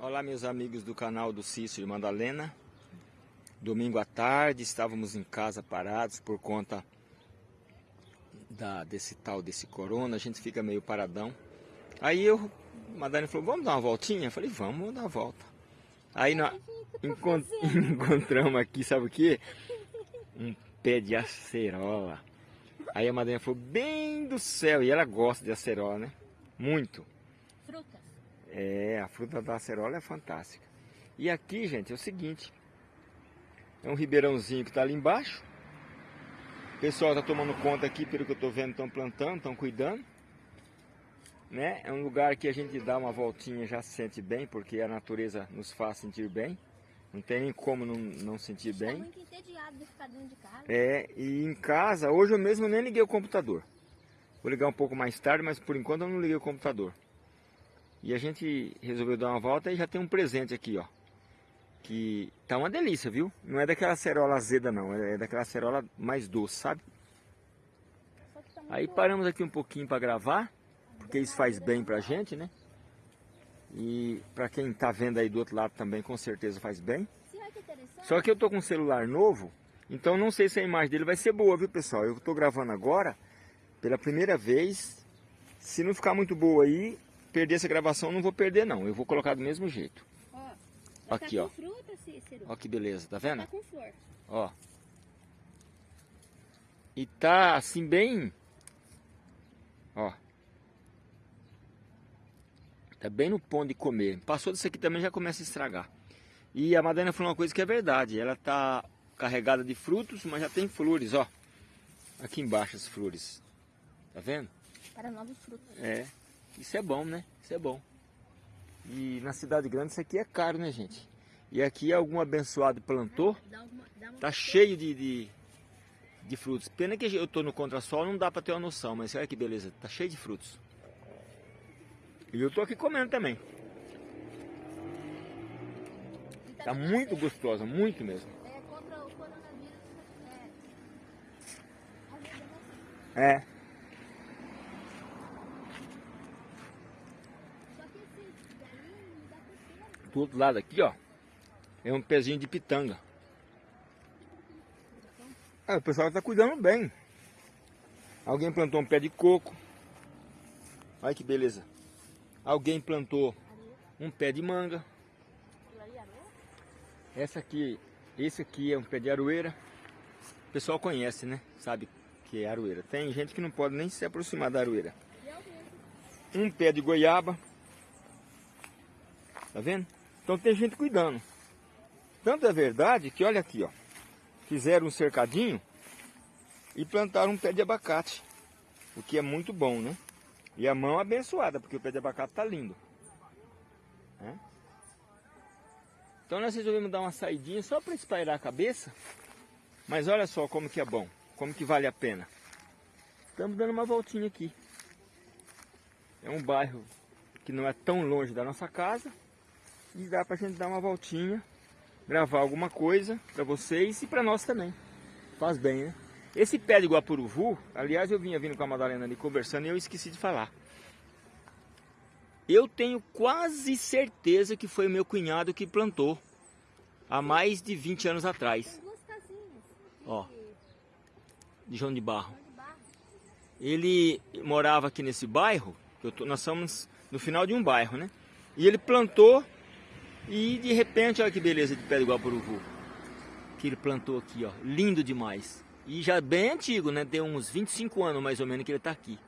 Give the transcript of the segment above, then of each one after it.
Olá meus amigos do canal do Cícero e Madalena. Domingo à tarde estávamos em casa parados por conta da, desse tal, desse corona A gente fica meio paradão. Aí eu, Madalena falou, vamos dar uma voltinha? Eu falei, vamos, vamos dar uma volta. Aí nós encont encontramos aqui, sabe o que? Um pé de acerola. Aí a Madalena falou, bem do céu. E ela gosta de acerola, né? Muito. Frutas é, a fruta da acerola é fantástica. E aqui, gente, é o seguinte. É um ribeirãozinho que está ali embaixo. O pessoal está tomando conta aqui, pelo que eu estou vendo, estão plantando, estão cuidando. Né? É um lugar que a gente dá uma voltinha já se sente bem, porque a natureza nos faz sentir bem. Não tem nem como não, não sentir bem. Tá muito entediado de ficar dentro de casa. É, e em casa, hoje eu mesmo nem liguei o computador. Vou ligar um pouco mais tarde, mas por enquanto eu não liguei o computador. E a gente resolveu dar uma volta e já tem um presente aqui, ó. Que tá uma delícia, viu? Não é daquela cerola azeda não, é daquela cerola mais doce, sabe? Tá Aí paramos aqui um pouquinho para gravar, porque isso faz bem pra gente, né? E para quem tá vendo aí do outro lado também, com certeza faz bem. Só que eu tô com um celular novo, então não sei se a imagem dele vai ser boa, viu pessoal? Eu tô gravando agora, pela primeira vez. Se não ficar muito boa aí, perder essa gravação, não vou perder não. Eu vou colocar do mesmo jeito. Ó, aqui, tá ó. Fruta, Cícero. Ó que beleza, tá vendo? Tá com flor. Ó. E tá assim bem... Ó. Tá bem no ponto de comer. Passou disso aqui também já começa a estragar. E a Madalena falou uma coisa que é verdade. Ela tá carregada de frutos, mas já tem flores, ó. Aqui embaixo as flores. Tá vendo? Para novos frutos. É. Isso é bom, né? Isso é bom. E na cidade grande isso aqui é caro, né, gente? E aqui algum abençoado plantou, tá cheio de, de, de frutos. Pena que eu tô no contrasol, não dá para ter uma noção, mas olha que beleza, tá cheio de frutos. E eu tô aqui comendo também. Tá muito gostosa, muito mesmo. É contra o coronavírus. É. É. Do outro lado aqui, ó, é um pezinho de pitanga. Ah, o pessoal está cuidando bem. Alguém plantou um pé de coco. Olha que beleza. Alguém plantou um pé de manga. Essa aqui, esse aqui é um pé de aroeira. O pessoal conhece, né? Sabe que é aroeira. Tem gente que não pode nem se aproximar da aroeira. Um pé de goiaba. Tá vendo? Então tem gente cuidando. Tanto é verdade que olha aqui, ó. Fizeram um cercadinho e plantaram um pé de abacate. O que é muito bom, né? E a mão abençoada, porque o pé de abacate tá lindo. Né? Então nós resolvemos dar uma saidinha só para espairar a cabeça. Mas olha só como que é bom, como que vale a pena. Estamos dando uma voltinha aqui. É um bairro que não é tão longe da nossa casa e dá pra gente dar uma voltinha, gravar alguma coisa pra vocês e pra nós também. Faz bem, né? Esse pé de guapuruvu, aliás eu vinha vindo com a Madalena ali conversando e eu esqueci de falar. Eu tenho quase certeza que foi meu cunhado que plantou há mais de 20 anos atrás. Ó, de João de Barro. Ele morava aqui nesse bairro, tô, nós somos no final de um bairro, né? E ele plantou e de repente, olha que beleza de pé de guapuruvu. Que ele plantou aqui, ó. Lindo demais. E já bem antigo, né? Tem uns 25 anos mais ou menos que ele tá aqui.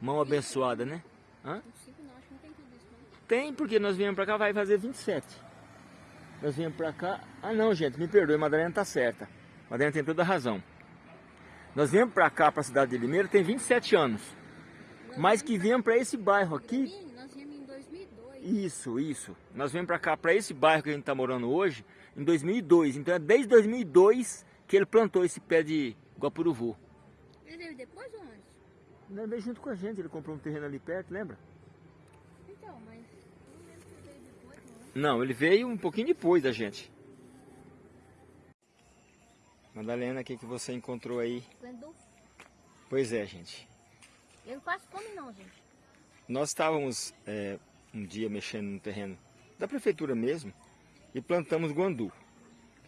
Mão abençoada, né? Hã? Tem, porque nós viemos pra cá, vai fazer 27. Nós viemos pra cá... Ah não, gente, me perdoe, Madalena tá certa. Madalena tem toda a razão. Nós viemos pra cá, pra cidade de Limeira, tem 27 anos. Mas que viemos pra esse bairro aqui... Isso, isso. Nós viemos para cá, para esse bairro que a gente está morando hoje, em 2002. Então é desde 2002 que ele plantou esse pé de guapuruvu. Ele veio depois ou antes? Ele veio junto com a gente, ele comprou um terreno ali perto, lembra? Então, mas não lembro se ele veio depois. Não, ele veio um pouquinho depois da gente. Madalena, o que, que você encontrou aí? Pois é, gente. Eu não faço não, gente. Nós estávamos é, um dia mexendo no terreno da prefeitura mesmo, e plantamos guandu.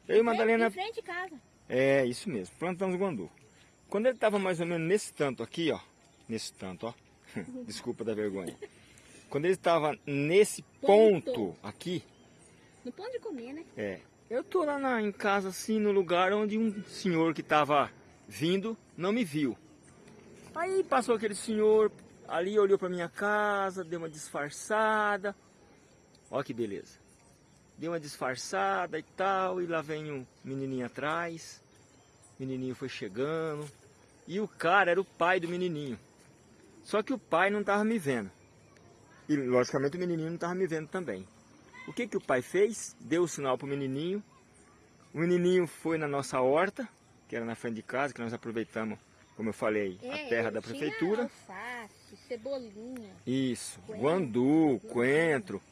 Eu e Madalena... Em frente de casa. É, isso mesmo, plantamos guandu. Quando ele estava mais ou menos nesse tanto aqui, ó, nesse tanto, ó, desculpa da vergonha. Quando ele estava nesse ponto. ponto aqui... No ponto de comer, né? É. Eu tô lá na, em casa, assim, no lugar onde um senhor que estava vindo não me viu. Aí passou aquele senhor ali, olhou para minha casa, deu uma disfarçada. Olha que beleza. Deu uma disfarçada e tal, e lá vem um menininho atrás. O menininho foi chegando. E o cara era o pai do menininho. Só que o pai não estava me vendo. E logicamente o menininho não estava me vendo também. O que, que o pai fez? Deu o sinal para o menininho. O menininho foi na nossa horta, que era na frente de casa, que nós aproveitamos como eu falei, é, a terra da prefeitura. Alface, cebolinha. Isso, coentro, guandu, coentro.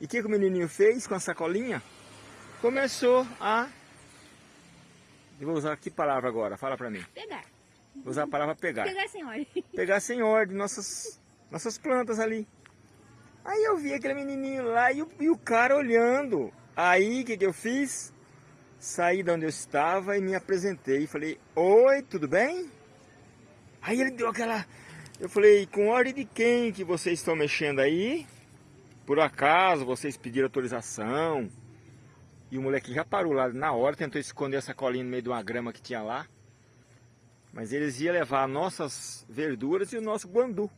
E o que, que o menininho fez com a sacolinha? Começou a... Eu vou usar que palavra agora? Fala pra mim. Pegar. Vou usar a palavra pegar. Pegar sem ordem. Pegar sem ordem nossas, nossas plantas ali. Aí eu vi aquele menininho lá e o, e o cara olhando. Aí o que, que eu fiz? Saí de onde eu estava e me apresentei. Falei, oi, tudo bem? Aí ele deu aquela... Eu falei, com ordem de quem que vocês estão mexendo aí? Por acaso vocês pediram autorização? E o moleque já parou lá na hora, tentou esconder essa colinha no meio de uma grama que tinha lá. Mas eles iam levar nossas verduras e o nosso guandu.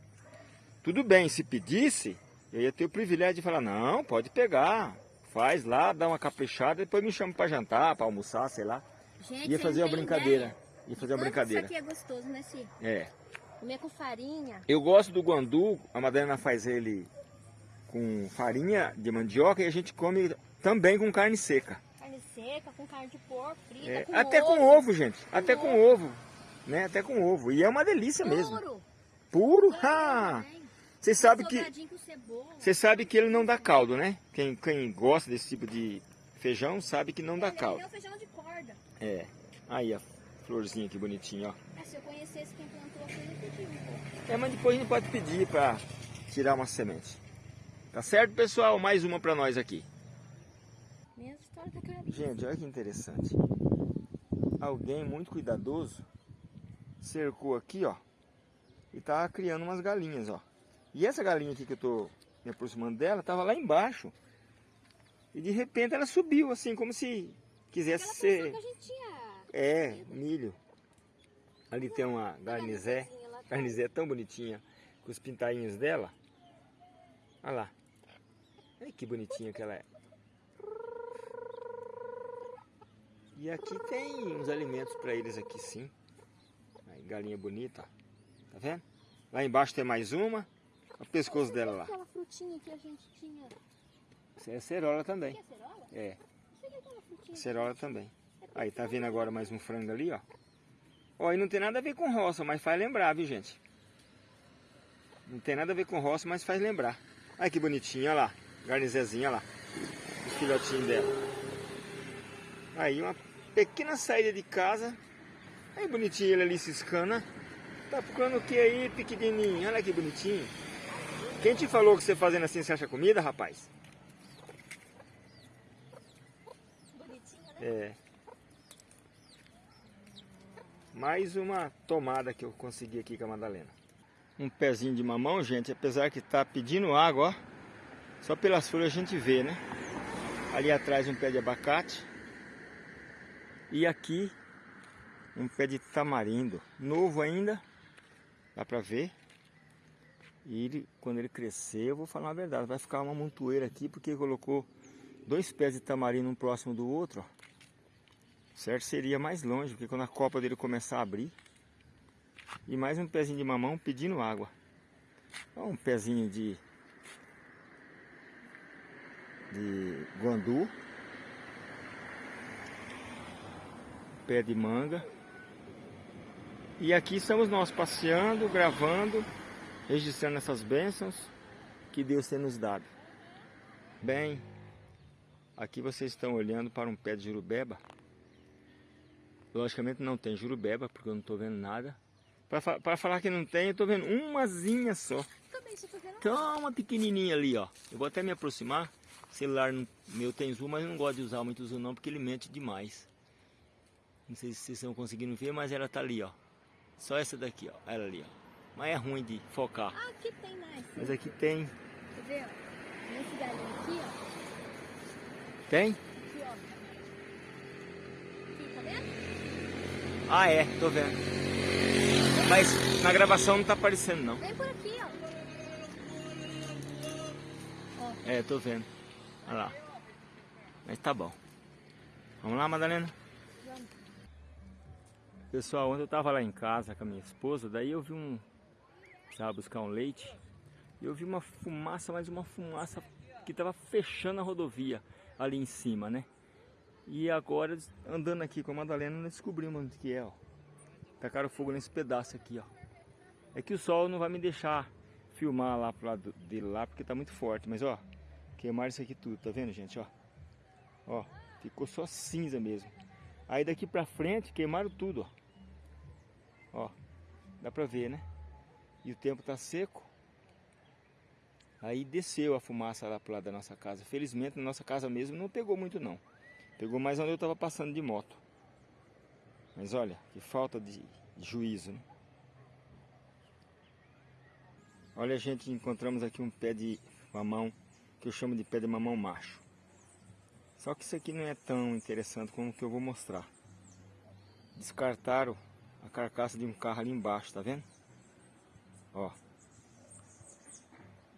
Tudo bem, se pedisse, eu ia ter o privilégio de falar, não, pode pegar. Faz lá, dá uma caprichada, depois me chama para jantar, para almoçar, sei lá. Gente, ia fazer uma brincadeira. Ideia. E fazer uma brincadeira. Isso aqui é gostoso, né, Ciro? É. Comer com farinha. Eu gosto do guandu, a Madalena faz ele com farinha de mandioca e a gente come também com carne seca. Carne seca, com carne de porco, frita, é, com Até ovo. com ovo, gente. Com até ovo. com ovo. Né? Até com ovo. E é uma delícia Puro. mesmo. Puro? Ah! Você sabe que você sabe que ele não dá caldo, né? Quem, quem gosta desse tipo de feijão sabe que não dá caldo. É um feijão de corda. É. Aí, ó florzinha que bonitinha, ó. É, se eu conhecesse quem plantou aqui, eu pedir um pouco. É, mas depois a gente pode pedir para tirar uma semente. Tá certo, pessoal? Mais uma para nós aqui. História tá Gente, olha que interessante. Alguém muito cuidadoso cercou aqui, ó. E tá criando umas galinhas, ó. E essa galinha aqui que eu tô me aproximando dela, tava lá embaixo. E de repente ela subiu, assim, como se quisesse ser... Que a gente tinha é, milho. Ali tem uma garnizé. Garnizé tão bonitinha. Com os pintainhos dela. Olha lá. Olha que bonitinha que ela é. E aqui tem uns alimentos para eles aqui sim. Aí, galinha bonita, ó. Tá vendo? Lá embaixo tem mais uma. O pescoço dela lá. Aquela frutinha que a gente tinha. Isso é cerola também. É. Cerola também. Aí, tá vendo agora mais um frango ali, ó. Ó, e não tem nada a ver com roça, mas faz lembrar, viu, gente? Não tem nada a ver com roça, mas faz lembrar. Olha que bonitinho, olha lá. Garnizezinha, olha lá. O filhotinho dela. Aí, uma pequena saída de casa. Aí, bonitinho ele ali ciscando, né? Tá procurando o que aí, pequenininho? Olha que bonitinho. Quem te falou que você fazendo assim você acha comida, rapaz? Bonitinho, né? É. Mais uma tomada que eu consegui aqui com a Madalena. Um pezinho de mamão, gente, apesar que está pedindo água, ó. Só pelas folhas a gente vê, né? Ali atrás um pé de abacate. E aqui um pé de tamarindo. Novo ainda, dá pra ver. E ele, quando ele crescer, eu vou falar a verdade, vai ficar uma montoeira aqui, porque colocou dois pés de tamarindo um próximo do outro, ó. Certo? Seria mais longe, porque quando a copa dele começar a abrir. E mais um pezinho de mamão pedindo água. um pezinho de, de guandu. Pé de manga. E aqui estamos nós passeando, gravando, registrando essas bênçãos que Deus tem nos dado. Bem, aqui vocês estão olhando para um pé de jurubeba Logicamente não tem jurubeba, porque eu não estou vendo nada. Para falar que não tem, eu estou vendo umazinha só. Também vendo Então, uma pequenininha ali, ó. Eu vou até me aproximar celular meu tem zoom, mas eu não gosto de usar muito zoom não, porque ele mente demais. Não sei se vocês estão conseguindo ver, mas ela tá ali, ó. Só essa daqui, ó. Ela ali, ó. Mas é ruim de focar. Ah, aqui tem mais. Mas aqui tem. Quer ver, ó? Nesse galinho aqui, ó. Tem? Aqui, ó. Aqui, tá vendo? Ah, é. Tô vendo. Mas na gravação não tá aparecendo, não. Vem por aqui, ó. Ó, É, tô vendo. Olha lá. Mas tá bom. Vamos lá, Madalena? vamos. Pessoal, ontem eu tava lá em casa com a minha esposa, daí eu vi um... Precisava buscar um leite. E eu vi uma fumaça, mas uma fumaça que tava fechando a rodovia ali em cima, né? E agora, andando aqui com a Madalena, nós descobrimos onde que é, ó. Tacaram fogo nesse pedaço aqui, ó. É que o sol não vai me deixar filmar lá pro lado dele lá, porque tá muito forte. Mas, ó, queimaram isso aqui tudo, tá vendo, gente, ó? Ó, ficou só cinza mesmo. Aí daqui pra frente, queimaram tudo, ó. Ó, dá pra ver, né? E o tempo tá seco. Aí desceu a fumaça lá pro lado da nossa casa. Felizmente, na nossa casa mesmo não pegou muito não. Pegou mais onde eu tava passando de moto. Mas olha, que falta de juízo, né? Olha, gente, encontramos aqui um pé de mamão, que eu chamo de pé de mamão macho. Só que isso aqui não é tão interessante como o que eu vou mostrar. Descartaram a carcaça de um carro ali embaixo, tá vendo? Ó.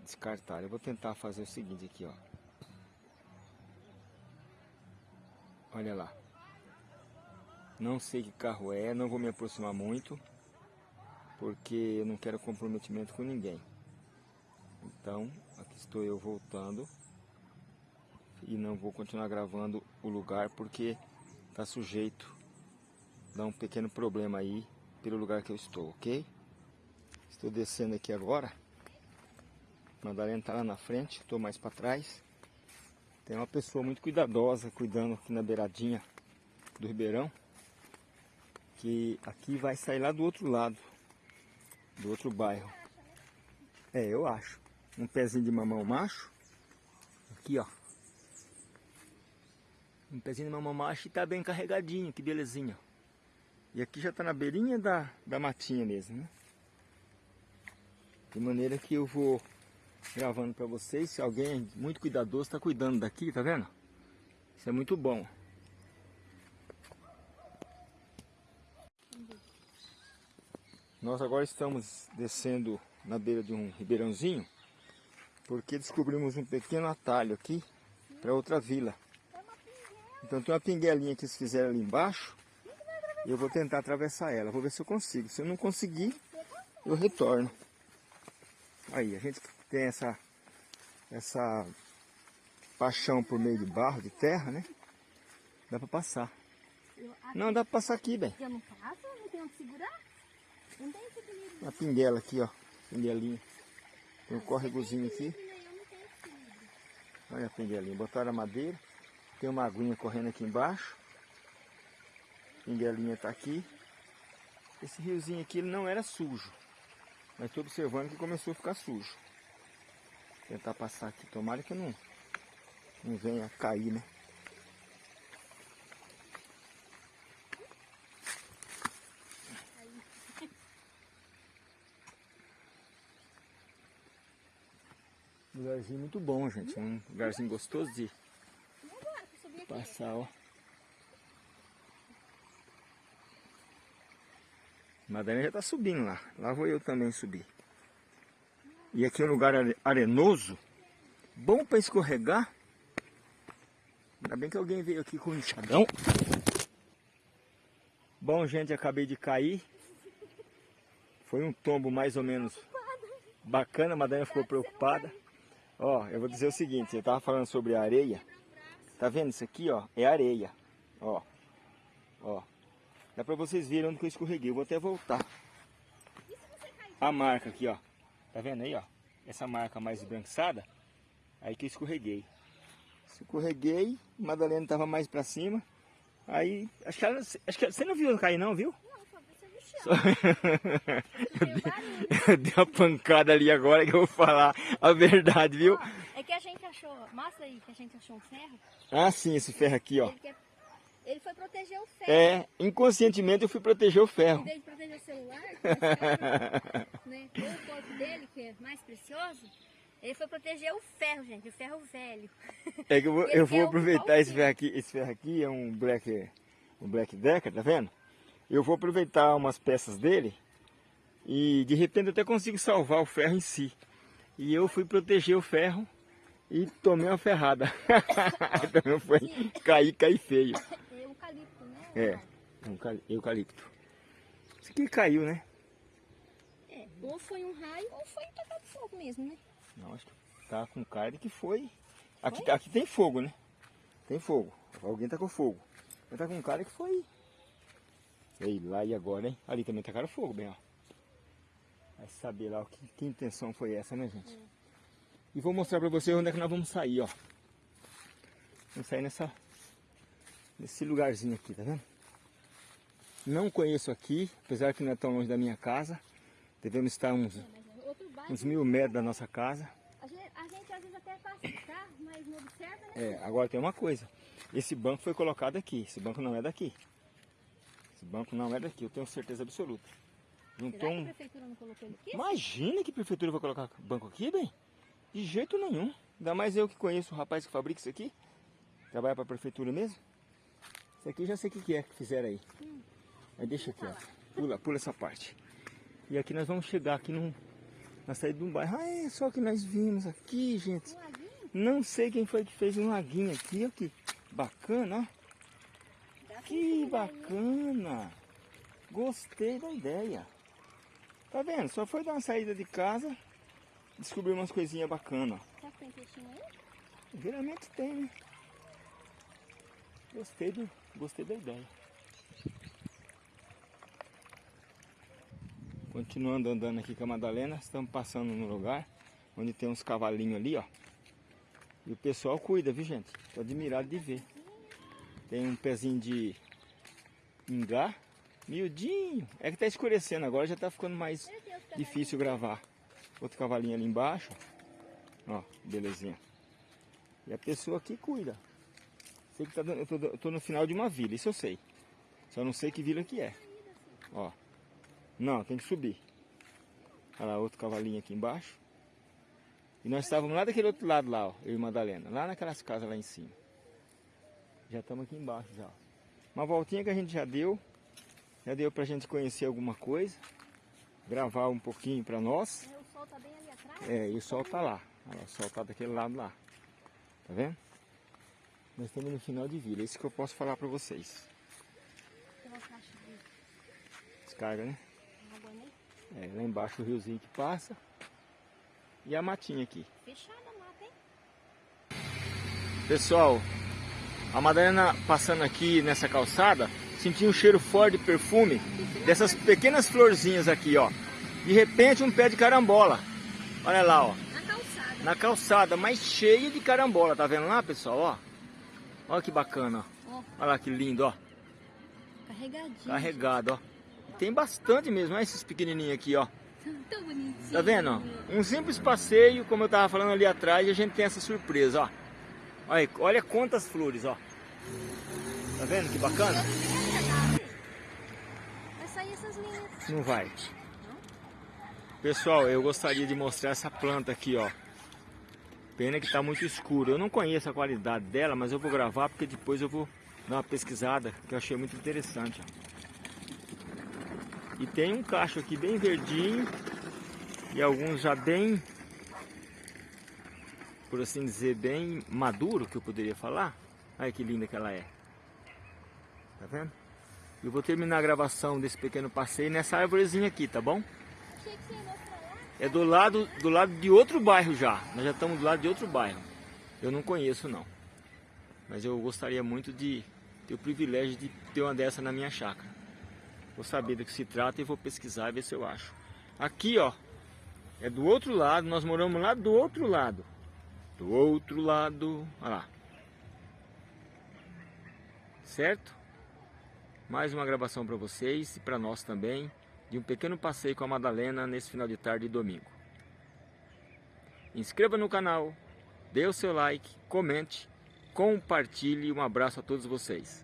Descartaram. Eu vou tentar fazer o seguinte aqui, ó. Olha lá. Não sei que carro é, não vou me aproximar muito. Porque eu não quero comprometimento com ninguém. Então, aqui estou eu voltando. E não vou continuar gravando o lugar porque está sujeito a dar um pequeno problema aí pelo lugar que eu estou, ok? Estou descendo aqui agora. Madalena está lá na frente, estou mais para trás. Tem uma pessoa muito cuidadosa cuidando aqui na beiradinha do Ribeirão. Que aqui vai sair lá do outro lado, do outro bairro. É, eu acho. Um pezinho de mamão macho. Aqui, ó. Um pezinho de mamão macho e tá bem carregadinho, que belezinha. E aqui já tá na beirinha da, da matinha mesmo, né? De maneira que eu vou gravando para vocês. Se alguém muito cuidadoso está cuidando daqui, tá vendo? Isso é muito bom. Nós agora estamos descendo na beira de um ribeirãozinho, porque descobrimos um pequeno atalho aqui para outra vila. Então tem uma pinguelinha que eles fizeram ali embaixo, e eu vou tentar atravessar ela, vou ver se eu consigo. Se eu não conseguir, eu retorno. Aí, a gente tem essa, essa paixão por meio de barro, de terra, né? Dá pra passar. Não, dá pra passar aqui, bem. eu não passo, não tenho onde segurar. Não tem equilíbrio. Uma pinguela aqui, ó. Pinguelinha. Tem um córregozinho aqui. Equilíbrio. Olha a pinguelinha. Botaram a madeira. Tem uma aguinha correndo aqui embaixo. Pinguelinha tá aqui. Esse riozinho aqui ele não era sujo. Mas estou observando que começou a ficar sujo. Tentar passar aqui. Tomara que não, não venha cair, né? Lugarzinho muito bom, gente. Um lugarzinho gostoso de passar, ó. Madalena já tá subindo lá. Lá vou eu também subir. E aqui é um lugar are- arenoso. Bom para escorregar. Ainda bem que alguém veio aqui com um enxadão. Bom, gente, acabei de cair. Foi um tombo mais ou menos bacana. A Madalena ficou preocupada. Ó, eu vou dizer o seguinte. Eu tava falando sobre a areia. Tá vendo isso aqui, ó? É areia. Ó. Ó. Dá pra vocês verem onde que eu escorreguei. Eu vou até voltar. A marca aqui, ó. Tá vendo aí, ó? Essa marca mais esbranquiçada. Aí que eu escorreguei. Escorreguei. Madalena tava mais pra cima. Aí, acho que ela, acho que ela- você não viu cair não, viu? Não, só desceu no chão. Só- Eu dei eu dei uma pancada ali agora que eu vou falar a verdade, viu? É que a gente achou achou. Mostra aí que a gente achou um ferro. Ah, sim, esse ferro aqui, ó. Ele, quer... ele foi proteger o ferro. É, inconscientemente eu fui proteger o Em ferro. vez de proteger o celular, que é né? O corpo dele, que é mais precioso, ele foi proteger o ferro, gente, o ferro velho. É que eu vou, eu vou o aproveitar esse ferro aqui. Esse ferro aqui é um Black, um Black Decker, tá vendo? Eu vou aproveitar umas peças dele e de repente eu até consigo salvar o ferro em si. E eu fui proteger o ferro e tomei uma ferrada. então foi cair, cair feio. É? É, um cal- eucalipto. Isso aqui caiu, né? É, ou foi um raio ou foi tacado fogo mesmo, né? Não, acho que tá com cara de que foi. Aqui, aqui tem fogo, né? Tem fogo. Alguém tá com fogo. Mas tá com cara que foi. Ei, lá e agora, hein? Ali também tacaram fogo, bem, ó. Vai saber lá que, que intenção foi essa, né, gente? E vou mostrar pra vocês onde é que nós vamos sair, ó. Vamos sair nessa... Nesse lugarzinho aqui, tá vendo? Não conheço aqui, apesar que não é tão longe da minha casa. Devemos estar uns, É, é bairro. uns mil metros da nossa casa. A gente, a gente às vezes até passa de carro, mas não observa, né? É, agora tem uma coisa. Esse banco foi colocado aqui. Esse banco não é daqui. Esse banco não é daqui, eu tenho certeza absoluta. Juntou que um... prefeitura não colocou ele aqui? Imagina que a prefeitura vai colocar banco aqui, bem? De jeito nenhum. Ainda mais eu que conheço o rapaz que fabrica isso aqui. Trabalha para a prefeitura mesmo. Isso aqui eu já sei o que que é que fizeram aí. Aí deixa aqui, ó. Pula, pula essa parte. E aqui nós vamos chegar aqui num, na saída de um bairro. Ah, é só que nós vimos aqui, gente. Não sei quem foi que fez um laguinho aqui, ó, que bacana, ó. Que aí. bacana! Gostei da ideia. Tá vendo? Só foi dar uma saída de casa, descobrir umas coisinhas bacanas. Será que tem peixinho aí? Geralmente tem, né? Gostei, do, gostei da ideia. Continuando andando aqui com a Madalena, estamos passando no lugar onde tem uns cavalinhos ali, ó. E o pessoal cuida, viu gente? Tô admirado de ver. Tem um pezinho de ingá, miudinho. É que tá escurecendo agora, já tá ficando mais difícil gravar. Outro cavalinho ali embaixo. Ó, belezinha. E a pessoa aqui cuida. Sei que tá dando, eu, tô, eu tô no final de uma vila, isso eu sei. Só não sei que vila que é. Ó. Não, tem que subir. Olha lá, outro cavalinho aqui embaixo. E nós estávamos lá daquele outro lado lá, ó, eu e Madalena. Lá naquelas casas lá em cima. Já estamos aqui embaixo já. Uma voltinha que a gente já deu. Já deu pra gente conhecer alguma coisa. Gravar um pouquinho pra nós. É, O sol tá bem ali atrás. É, e o sol tá lá. Olha lá, o sol tá daquele lado lá. Tá vendo? Nós estamos no final de vila. Isso que eu posso falar pra vocês. Descarga, né? É, lá embaixo o riozinho que passa. E a matinha aqui. Fechada a mata, hein? Pessoal, a Madalena passando aqui nessa calçada, senti um cheiro forte de perfume dessas pequenas florzinhas aqui, ó. De repente um pé de carambola. Olha lá, ó. Na calçada. Na calçada, mas cheia de carambola, tá vendo lá, pessoal, ó? Olha que bacana, ó. Olha lá que lindo, ó. carregadinho. Carregado, ó. E tem bastante mesmo, olha esses pequenininhos aqui, ó. Tão bonitinho. Tá vendo, ó? Um simples passeio, como eu tava falando ali atrás, e a gente tem essa surpresa, ó. Olha, olha quantas flores, ó. Tá vendo que bacana? Vai sair essas linhas. Não vai. Pessoal, eu gostaria de mostrar essa planta aqui, ó. Pena que tá muito escuro. Eu não conheço a qualidade dela, mas eu vou gravar porque depois eu vou dar uma pesquisada, que eu achei muito interessante. E tem um cacho aqui bem verdinho e alguns já bem, por assim dizer, bem maduro, que eu poderia falar. Olha que linda que ela é. Tá vendo? Eu vou terminar a gravação desse pequeno passeio nessa árvorezinha aqui, tá bom? Achei que você ia mostrar. É do lado, do lado de outro bairro já. Nós já estamos do lado de outro bairro. Eu não conheço não. Mas eu gostaria muito de ter o privilégio de ter uma dessa na minha chácara. Vou saber do que se trata e vou pesquisar e ver se eu acho. Aqui, ó, é do outro lado. Nós moramos lá do outro lado. Do outro lado. Olha lá. Certo? Mais uma gravação para vocês e para nós também de um pequeno passeio com a Madalena nesse final de tarde de domingo. Inscreva no canal, dê o seu like, comente, compartilhe. Um abraço a todos vocês.